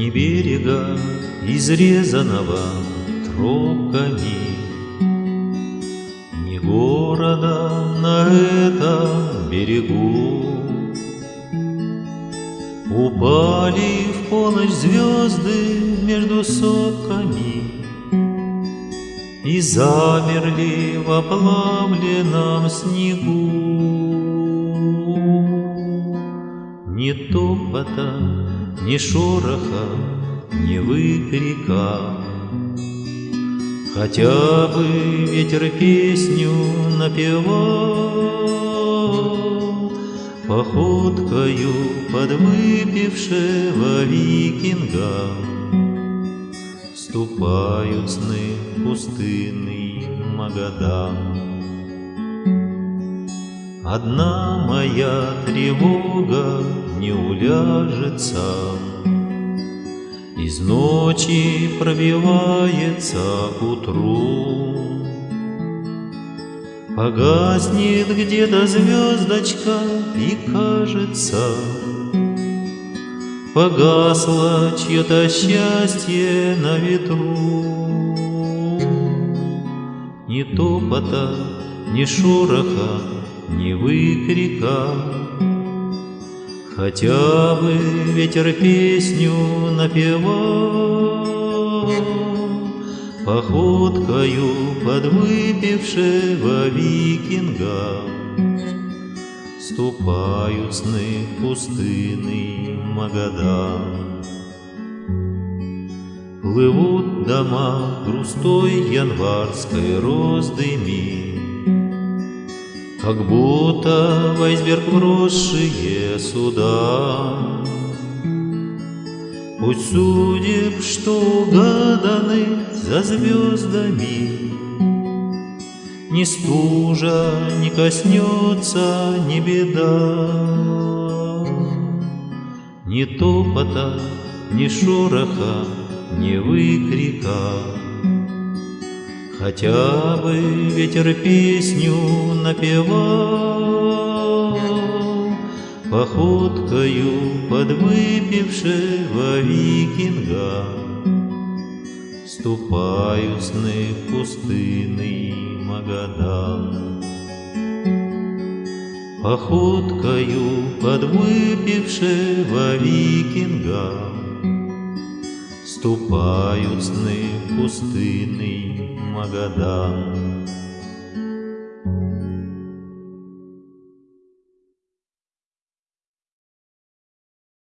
Ни берега, изрезанного тропками, Ни города на этом берегу. Упали в полночь звезды между сопками И замерли в оплавленном снегу. Ни топота, ни шороха, ни выкрика, Хотя бы ветер песню напевал, Походкою подвыпившего викинга Ступают сны пустынный Магадан. Одна моя тревога не уляжется, Из ночи пробивается к утру. Погаснет где-то звездочка, и кажется, Погасло чье-то счастье на ветру. Ни топота, ни шороха, ни выкрика, Хотя бы ветер песню напевал, Походкою подвыпившего викинга Ступают сны пустыны Магадан. Плывут дома грустой январской роздыми, как будто в айсберг вросшие суда. Пусть судеб, что угаданы за звездами, Ни стужа не коснется, ни беда. Ни топота, ни шороха, ни выкрика, Хотя бы ветер песню напевал, Походкою подвыпившего викинга Ступают сны пустынный Магадан. Походкою подвыпившего викинга Ступают сны пустынный Магадан.